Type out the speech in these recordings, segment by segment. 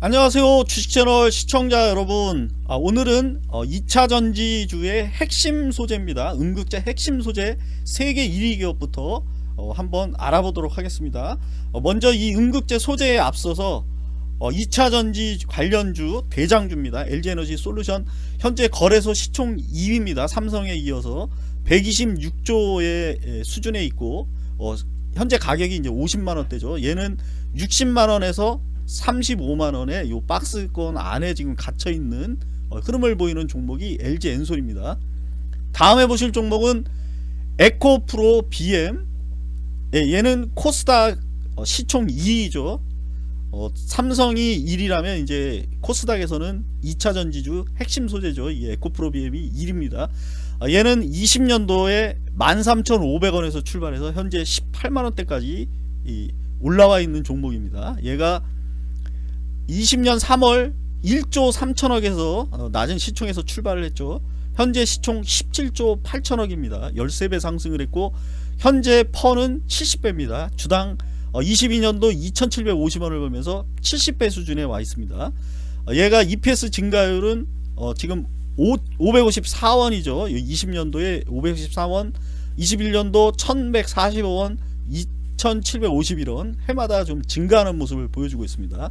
안녕하세요 주식채널 시청자 여러분. 아, 오늘은 어, 2차 전지주의 핵심 소재입니다. 음극재 핵심 소재 세계 1위 기업부터 어, 한번 알아보도록 하겠습니다. 어, 먼저 이 음극재 소재에 앞서서 2차 전지 관련주 대장주입니다. LG에너지 솔루션. 현재 거래소 시총 2위입니다. 삼성에 이어서 126조의 수준에 있고 현재 가격이 이제 50만원대죠. 얘는 60만원에서 35만원에 요 박스권 안에 지금 갇혀있는 어, 흐름을 보이는 종목이 LG 엔솔입니다. 다음에 보실 종목은 에코프로 BM 예, 얘는 코스닥 어, 시총 2위죠. 어, 삼성이 1위라면 이제 코스닥에서는 2차 전지주 핵심 소재죠. 이 에코프로 BM이 1위입니다. 어, 얘는 20년도에 13,500원에서 출발해서 현재 18만원대까지 올라와 있는 종목입니다. 얘가 20년 3월 1조 3천억에서 어, 낮은 시총에서 출발을 했죠. 현재 시총 17조 8천억입니다. 13배 상승을 했고 현재 퍼는 70배입니다. 주당 22년도 어, 2750원을 보면서 70배 수준에 와 있습니다. 어, 얘가 EPS 증가율은 지금 554원이죠. 20년도에 554원 21년도 1145원 2751원. 해마다 좀 증가하는 모습을 보여주고 있습니다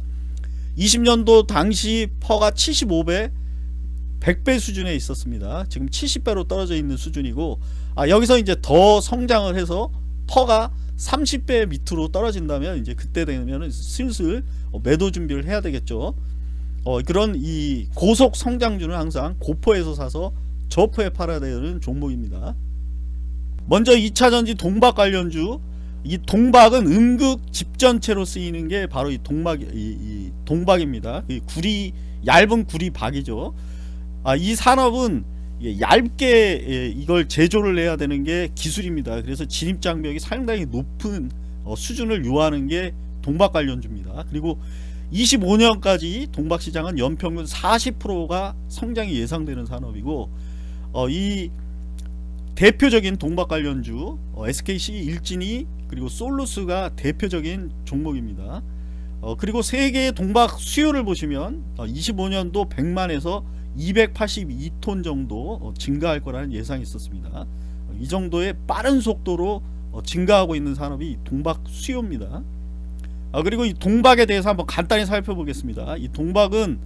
20년도 당시 PER가 75배 100배 수준에 있었습니다. 지금 70배로 떨어져 있는 수준이고 아 여기서 이제 더 성장을 해서 PER가 30배 밑으로 떨어진다면 이제 그때 되면 슬슬 어, 매도 준비를 해야 되겠죠. 어, 그런 이 고속 성장주는 항상 고포에서 사서 저포에 팔아야 되는 종목입니다. 먼저 2차전지 동박 관련주 이 동박은 음극 집전체로 쓰이는 게 바로 이 동박 이, 이 동박입니다. 이 구리 얇은 구리 박이죠. 아, 이 산업은 얇게 예, 이걸 제조를 해야 되는 게 기술입니다. 그래서 진입 장벽이 상당히 높은 어, 수준을 요하는 게 동박 관련주입니다. 그리고 25년까지 동박 시장은 연평균 40%가 성장이 예상되는 산업이고 어, 이 대표적인 동박 관련주 어, SKC 일진이 그리고 솔루스가 대표적인 종목입니다. 어, 그리고 세계의 동박 수요를 보시면 어, 25년도 100만에서 282톤 정도 어, 증가할 거라는 예상이 있었습니다. 어, 이 정도의 빠른 속도로 어, 증가하고 있는 산업이 동박 수요입니다. 그리고 이 동박에 대해서 한번 간단히 살펴보겠습니다. 이 동박은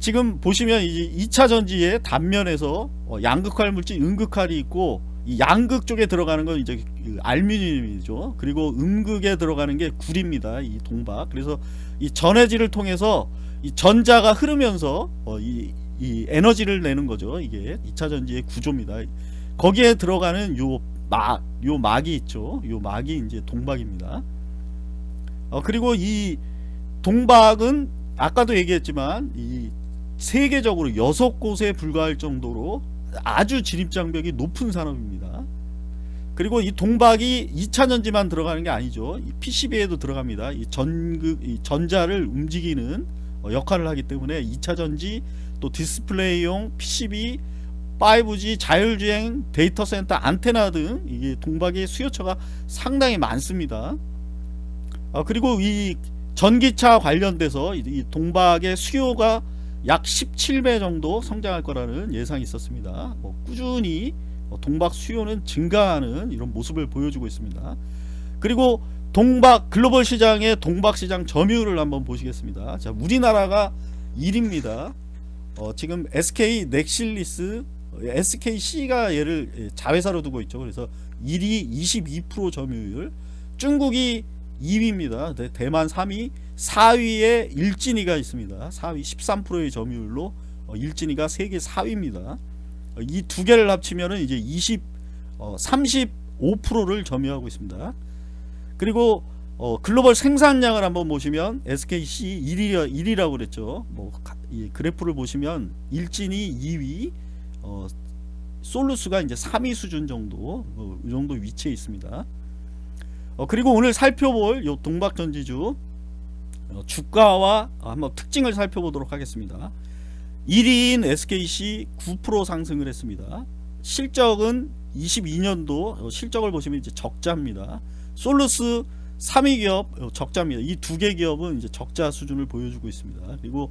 지금 보시면 이제 2차 전지의 단면에서 양극할 물질 음극할이 있고 이 양극 쪽에 들어가는 건 이제 그 알루미늄이죠. 그리고 음극에 들어가는 게 구리입니다. 이 동박. 그래서 이 전해질을 통해서 이 전자가 흐르면서 어 이, 이 에너지를 내는 거죠. 이게 2차 전지의 구조입니다. 거기에 들어가는 요 막, 요 막이 있죠. 요 막이 이제 동박입니다. 어 그리고 이 동박은 아까도 얘기했지만 이 세계적으로 여섯 곳에 불과할 정도로 아주 진입장벽이 높은 산업입니다. 그리고 이 동박이 2차전지만 들어가는 게 아니죠. 이 PCB에도 들어갑니다. 이 전극 이 전자를 움직이는 어, 역할을 하기 때문에 2차전지 또 디스플레이용 PCB 5G 자율주행 데이터 센터 안테나 등 이게 동박의 수요처가 상당히 많습니다. 아, 그리고 이 전기차 관련돼서 이 동박의 수요가 약 17배 정도 성장할 거라는 예상이 있었습니다. 뭐 꾸준히 동박 수요는 증가하는 이런 모습을 보여주고 있습니다. 그리고 동박 글로벌 시장의 동박 시장 점유율을 한번 보시겠습니다. 자, 우리나라가 1위입니다. 어, 지금 SK 넥실리스 SKC가 얘를 자회사로 두고 있죠. 그래서 1위 22% 점유율 중국이 2위입니다. 대만 3위 4위에 일진이가 있습니다. 4위 13%의 점유율로 어, 일진이가 세계 4위입니다. 어, 이두 개를 합치면 이제 20 어, 35%를 점유하고 있습니다. 그리고 어, 글로벌 생산량을 한번 보시면 SKC 1위, 1위라고 그랬죠. 뭐, 이 그래프를 보시면 일진이 2위 어, 솔루스가 이제 3위 수준 정도 어, 이 정도 위치에 있습니다. 어, 그리고 오늘 살펴볼 요 동박전지주 어, 주가와 한번 특징을 살펴보도록 하겠습니다 1위인 SKC 9% 상승을 했습니다 실적은 22년도 어, 실적을 보시면 이제 적자입니다 솔루스 3위 기업 어, 적자입니다. 이 두 개 기업은 이제 적자 수준을 보여주고 있습니다. 그리고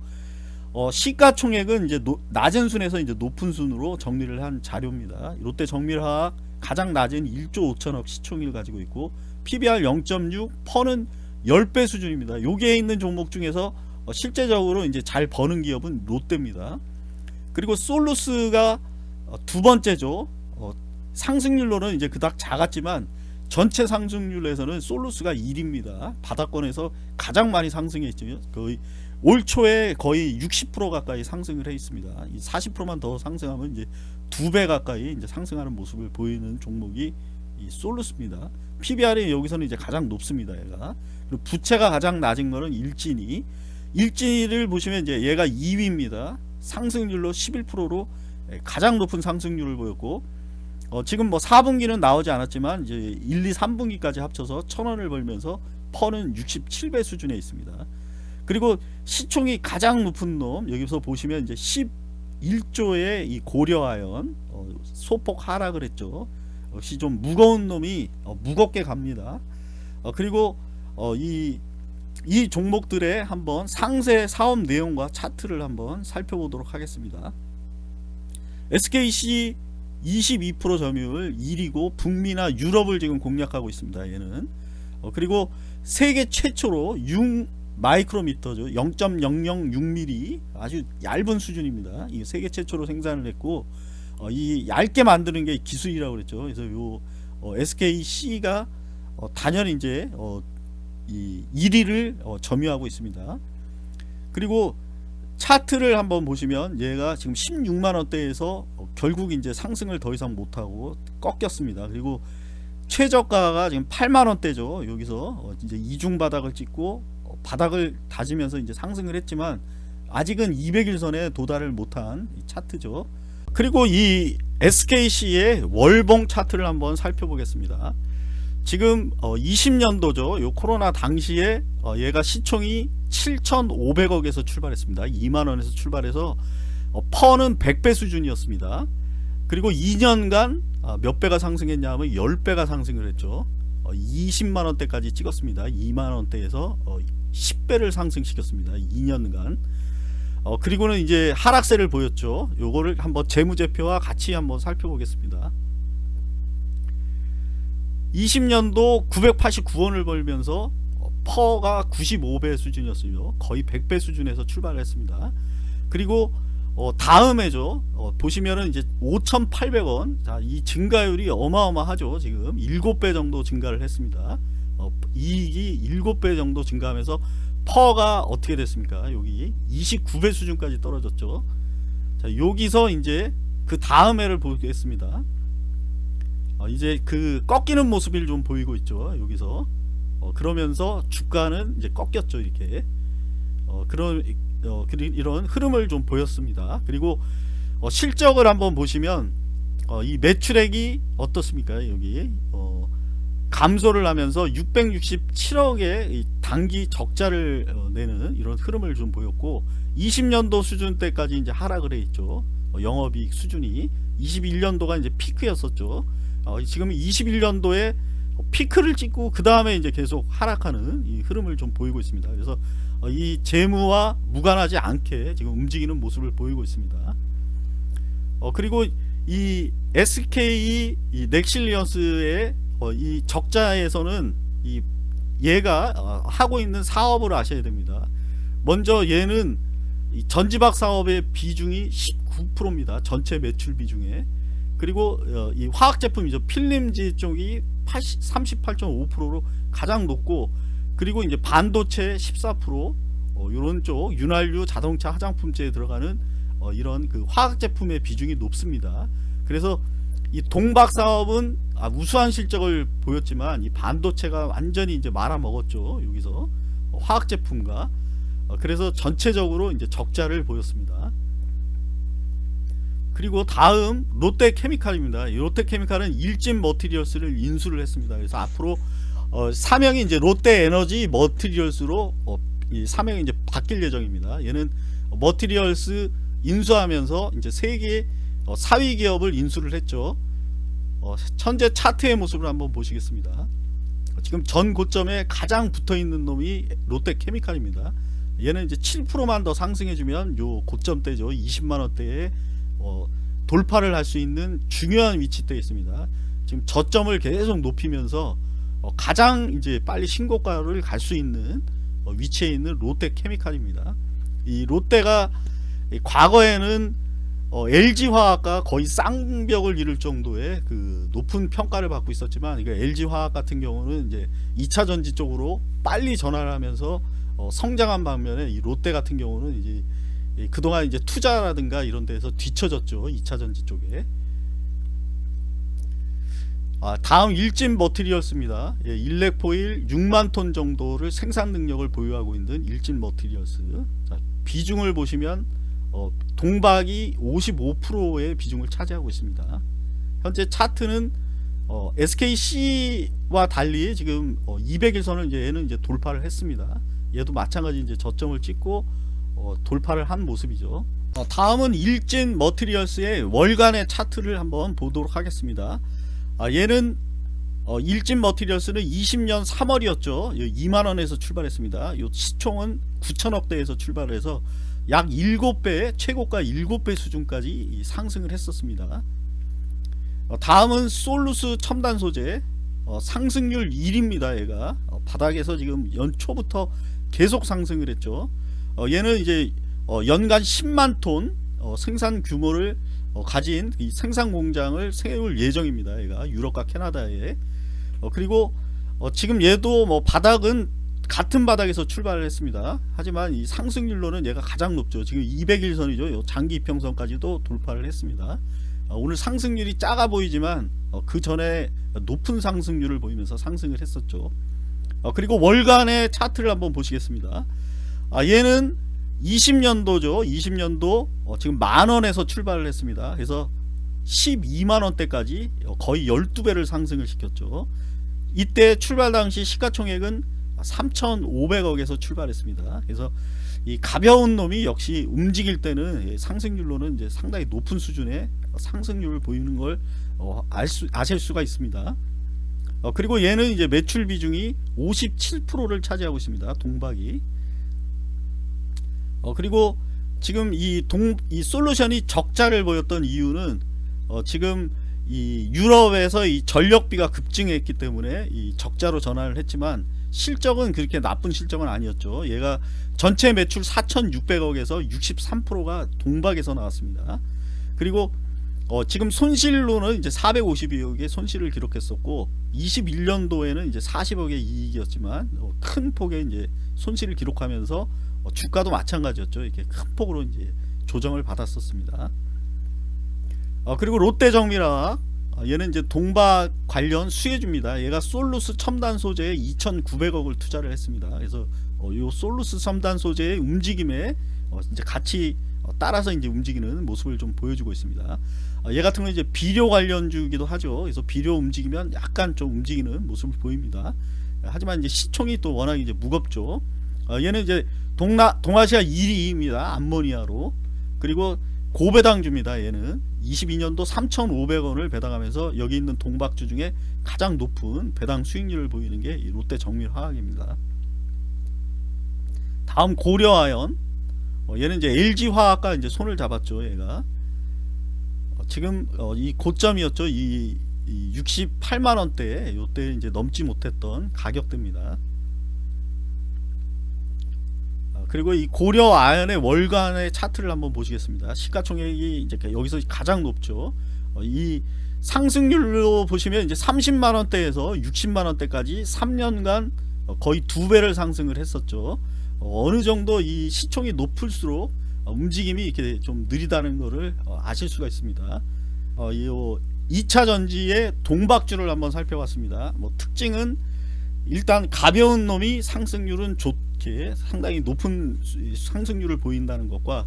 어, 시가총액은 이제 노, 낮은 순에서 이제 높은 순으로 정리를 한 자료입니다. 롯데 정밀화학 가장 낮은 1조 5천억 시총을 가지고 있고 PBR 0.6, PER는 10배 수준입니다. 여기에 있는 종목 중에서 어, 실제적으로 이제 잘 버는 기업은 롯데입니다. 그리고 솔루스가 어, 두 번째죠. 어, 상승률로는 이제 그닥 작았지만 전체 상승률에서는 솔루스가 1위입니다. 바닥권에서 가장 많이 상승했죠. 거의 올 초에 거의 60% 가까이 상승을 해 있습니다. 이 40%만 더 상승하면 이제 두 배 가까이 이제 상승하는 모습을 보이는 종목이 이 솔루스입니다. PBR이 여기서는 이제 가장 높습니다. 얘가 그리고 부채가 가장 낮은 거는 일진이 일진이를 보시면 이제 얘가 2위입니다. 상승률로 11%로 가장 높은 상승률을 보였고 어, 지금 뭐 4분기는 나오지 않았지만 이제 1, 2, 3분기까지 합쳐서 1000원을 벌면서 퍼는 67배 수준에 있습니다. 그리고 시총이 가장 높은 놈 여기서 보시면 이제 11조의 이 고려아연 어, 소폭 하락을 했죠. 역시 좀 무거운 놈이 어, 무겁게 갑니다. 어, 그리고 어, 이, 이 종목들의 한번 상세 사업 내용과 차트를 한번 살펴보도록 하겠습니다. SKC 22% 점유율 1위고 북미나 유럽을 지금 공략하고 있습니다. 얘는 어, 그리고 세계 최초로 6 마이크로미터죠. 0.006mm 아주 얇은 수준입니다. 이 세계 최초로 생산을 했고 어, 이 얇게 만드는 게 기술이라고 그랬죠. 그래서 요 어, SKC가 어, 단연 이제 어, 이 1위를 어, 점유하고 있습니다. 그리고 차트를 한번 보시면 얘가 지금 16만 원대에서 어, 결국 이제 상승을 더 이상 못하고 꺾였습니다. 그리고 최저가가 지금 8만 원대죠. 여기서 어, 이제 이중 바닥을 찍고 어, 바닥을 다지면서 이제 상승을 했지만 아직은 200일선에 도달을 못한 이 차트죠. 그리고 이 SKC의 월봉 차트를 한번 살펴보겠습니다. 지금 어 20년도죠. 요 코로나 당시에 어 얘가 시총이 7,500억에서 출발했습니다. 2만원에서 출발해서 어 퍼는 100배 수준이었습니다. 그리고 2년간 아, 몇 배가 상승했냐면 10배가 상승을 했죠. 어 20만원대까지 찍었습니다. 2만원대에서 어 10배를 상승시켰습니다. 2년간. 어 그리고는 이제 하락세를 보였죠. 요거를 한번 재무제표와 같이 한번 살펴보겠습니다. 20년도 989원을 벌면서 퍼가 95배 수준이었어요. 거의 100배 수준에서 출발을 했습니다. 그리고 어, 다음에죠. 어, 보시면은 이제 5,800원. 자, 이 증가율이 어마어마하죠. 지금 7배 정도 증가를 했습니다. 어, 이익이 7배 정도 증가하면서 퍼가 어떻게 됐습니까? 여기 29배 수준까지 떨어졌죠. 자, 여기서 이제 그 다음 해를 보겠습니다. 어, 이제 그 꺾이는 모습을 좀 보이고 있죠. 여기서 어, 그러면서 주가는 이제 꺾였죠. 이렇게 어, 그런 어, 이런 흐름을 좀 보였습니다. 그리고 어, 실적을 한번 보시면 어, 이 매출액이 어떻습니까? 여기 어, 감소를 하면서 667억의 단기 적자를 어, 내는 이런 흐름을 좀 보였고 20년도 수준 때까지 이제 하락을 해 있죠. 어, 영업이익 수준이 21년도가 이제 피크였었죠. 어, 지금 21년도에 피크를 찍고 그 다음에 이제 계속 하락하는 이 흐름을 좀 보이고 있습니다. 그래서 어, 이 재무와 무관하지 않게 지금 움직이는 모습을 보이고 있습니다. 어, 그리고 이 SK 이 넥실리언스의 어, 이 적자에서는 이 얘가 어, 하고 있는 사업을 아셔야 됩니다. 먼저 얘는 이 전지박 사업의 비중이 19%입니다. 전체 매출 비중에 그리고 어, 이 화학 제품이죠 필름지 쪽이 38.5%로 가장 높고 그리고 이제 반도체 14% 어, 이런 쪽 윤활유 자동차 화장품제에 들어가는 어, 이런 그 화학 제품의 비중이 높습니다. 그래서 이 동박 사업은 아, 우수한 실적을 보였지만 이 반도체가 완전히 이제 말아먹었죠 여기서 어, 화학 제품과 어, 그래서 전체적으로 이제 적자를 보였습니다. 그리고 다음 롯데케미칼입니다. 롯데케미칼은 일진 머티리얼스를 인수를 했습니다. 그래서 앞으로 어, 사명이 이제 롯데에너지 머티리얼스로 어, 이 사명이 이제 바뀔 예정입니다. 얘는 머티리얼스 인수하면서 이제 세계 어, 4위 기업을 인수를 했죠. 어, 현재 차트의 모습을 한번 보시겠습니다. 지금 전 고점에 가장 붙어 있는 놈이 롯데케미칼입니다. 얘는 이제 7%만 더 상승해주면 요 고점대죠. 20만 원대에 어, 돌파를 할 수 있는 중요한 위치대에 있습니다. 지금 저점을 계속 높이면서 어, 가장 이제 빨리 신고가를 갈 수 있는 어, 위치에 있는 롯데케미칼입니다. 이 롯데가 이 과거에는 어, LG화학과 거의 쌍벽을 이룰 정도의 그 높은 평가를 받고 있었지만 LG화학 같은 경우는 이제 2차 전지 쪽으로 빨리 전환을 하면서 어, 성장한 반면에 이 롯데 같은 경우는 이제 이 그동안 이제 투자라든가 이런 데서 뒤처졌죠 2차 전지 쪽에. 아, 다음 일진 머티리얼스입니다. 예, 일렉포일 6만 톤 정도를 생산 능력을 보유하고 있는 일진 머티리얼스. 자, 비중을 보시면 어, 동박이 55%의 비중을 차지하고 있습니다 현재 차트는 어, SKC와 달리 지금 어, 200일선을 이제 얘는 이제 돌파를 했습니다 얘도 마찬가지 이제 저점을 찍고 어, 돌파를 한 모습이죠. 어, 다음은 일진 머티리얼스의 월간의 차트를 한번 보도록 하겠습니다. 아, 얘는 어, 일진 머티리얼스는 20년 3월이었죠. 2만원에서 출발했습니다. 요 시총은 9천억대에서 출발해서 약 7배 최고가 7배 수준까지 상승을 했었습니다. 어, 다음은 솔루스 첨단 소재 어, 상승률 1입니다. 얘가 어, 바닥에서 지금 연초부터 계속 상승을 했죠. 어, 얘는 이제 어, 연간 10만 톤 어, 생산 규모를 어, 가진 이 생산 공장을 세울 예정입니다. 얘가 유럽과 캐나다에 어, 그리고 어, 지금 얘도 뭐 바닥은 같은 바닥에서 출발을 했습니다. 하지만 이 상승률로는 얘가 가장 높죠. 지금 200일선이죠. 장기 이평선까지도 돌파를 했습니다. 어, 오늘 상승률이 작아 보이지만 어, 그 전에 높은 상승률을 보이면서 상승을 했었죠. 어, 그리고 월간의 차트를 한번 보시겠습니다. 아, 얘는 20년도죠. 20년도 어, 지금 만원에서 출발을 했습니다. 그래서 12만원대까지 거의 12배를 상승을 시켰죠. 이때 출발 당시 시가총액은 3,500억에서 출발했습니다. 그래서 이 가벼운 놈이 역시 움직일 때는 상승률로는 이제 상당히 높은 수준의 상승률을 보이는 걸 어, 알 수, 아실 수가 있습니다. 어, 그리고 얘는 이제 매출 비중이 57%를 차지하고 있습니다. 동박이. 어, 그리고 지금 이 동, 이 솔루션이 적자를 보였던 이유는 어, 지금 이 유럽에서 이 전력비가 급증했기 때문에 이 적자로 전환을 했지만 실적은 그렇게 나쁜 실적은 아니었죠. 얘가 전체 매출 4,600억에서 63%가 동박에서 나왔습니다. 그리고 어, 지금 손실로는 이제 452억의 손실을 기록했었고 21년도에는 이제 40억의 이익이었지만 어, 큰 폭의 이제 손실을 기록하면서 어, 주가도 마찬가지였죠. 이렇게 큰 폭으로 이제 조정을 받았었습니다. 어, 그리고 롯데정밀화학 어, 얘는 이제 동박 관련 수혜주입니다. 얘가 솔루스 첨단 소재에 2,900억을 투자를 했습니다. 그래서 어, 요 솔루스 첨단 소재의 움직임에 어, 이제 같이 어, 따라서 이제 움직이는 모습을 좀 보여주고 있습니다. 어, 얘 같은 경우는 이제 비료 관련주기도 하죠. 그래서 비료 움직이면 약간 좀 움직이는 모습을 보입니다. 하지만 이제 시총이 또 워낙 이제 무겁죠. 어, 얘는 이제 동나, 동아시아 1위입니다. 암모니아로. 그리고 고배당주입니다. 얘는 22년도 3,500원을 배당하면서 여기 있는 동박주 중에 가장 높은 배당 수익률을 보이는 게 롯데 정밀화학입니다. 다음 고려아연 어, 얘는 이제 LG화학과 이제 손을 잡았죠. 얘가 어, 지금 어, 이 고점이었죠. 이, 이 68만 원대 요때 이제 넘지 못했던 가격대입니다. 그리고 이 고려 아연의 월간의 차트를 한번 보시겠습니다. 시가총액이 이제 여기서 가장 높죠. 어, 이 상승률로 보시면 이제 30만 원대에서 60만 원대까지 3년간 어, 거의 두 배를 상승을 했었죠. 어, 어느 정도 이 시총이 높을수록 어, 움직임이 이렇게 좀 느리다는 것을 어, 아실 수가 있습니다. 어, 이 2차 전지의 동박주를 한번 살펴봤습니다. 뭐 특징은 일단 가벼운 놈이 상승률은 좋게 상당히 높은 상승률을 보인다는 것과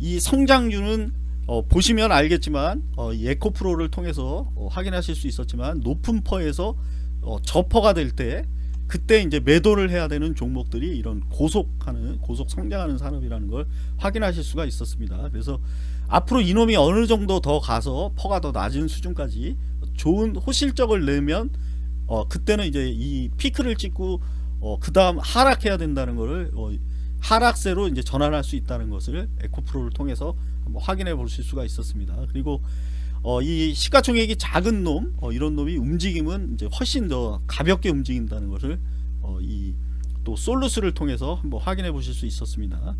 이 성장률은 어, 보시면 알겠지만 어, 에코프로를 통해서 어, 확인하실 수 있었지만 높은 퍼에서 어, 저퍼가 될 때 그때 이제 매도를 해야 되는 종목들이 이런 고속하는 고속 성장하는 산업이라는 걸 확인하실 수가 있었습니다. 그래서 앞으로 이놈이 어느 정도 더 가서 퍼가 더 낮은 수준까지 좋은 호실적을 내면 어 그때는 이제 이 피크를 찍고 어 그 다음 하락해야 된다는 것을 어 하락세로 이제 전환할 수 있다는 것을 에코프로를 통해서 한번 확인해 보실 수가 있었습니다. 그리고 어, 이 시가총액이 작은 놈 어, 이런 놈이 움직임은 이제 훨씬 더 가볍게 움직인다는 것을 어, 이 또 솔루스를 통해서 한번 확인해 보실 수 있었습니다.